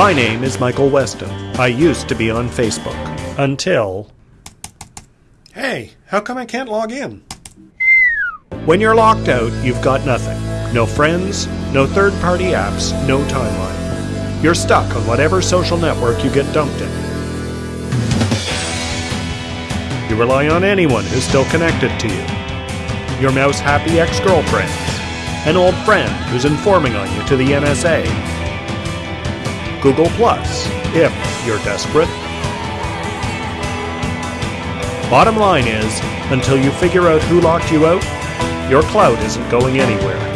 My name is Michael Weston. I used to be on Facebook. Until. Hey, how come I can't log in? When you're locked out, you've got nothing. No friends, no third party apps, no timeline. You're stuck on whatever social network you get dumped in. You rely on anyone who's still connected to you. Your mouse happy ex girlfriends, an old friend who's informing on you to the NSA. Google Plus, if you're desperate. Bottom line is, until you figure out who locked you out, your cloud isn't going anywhere.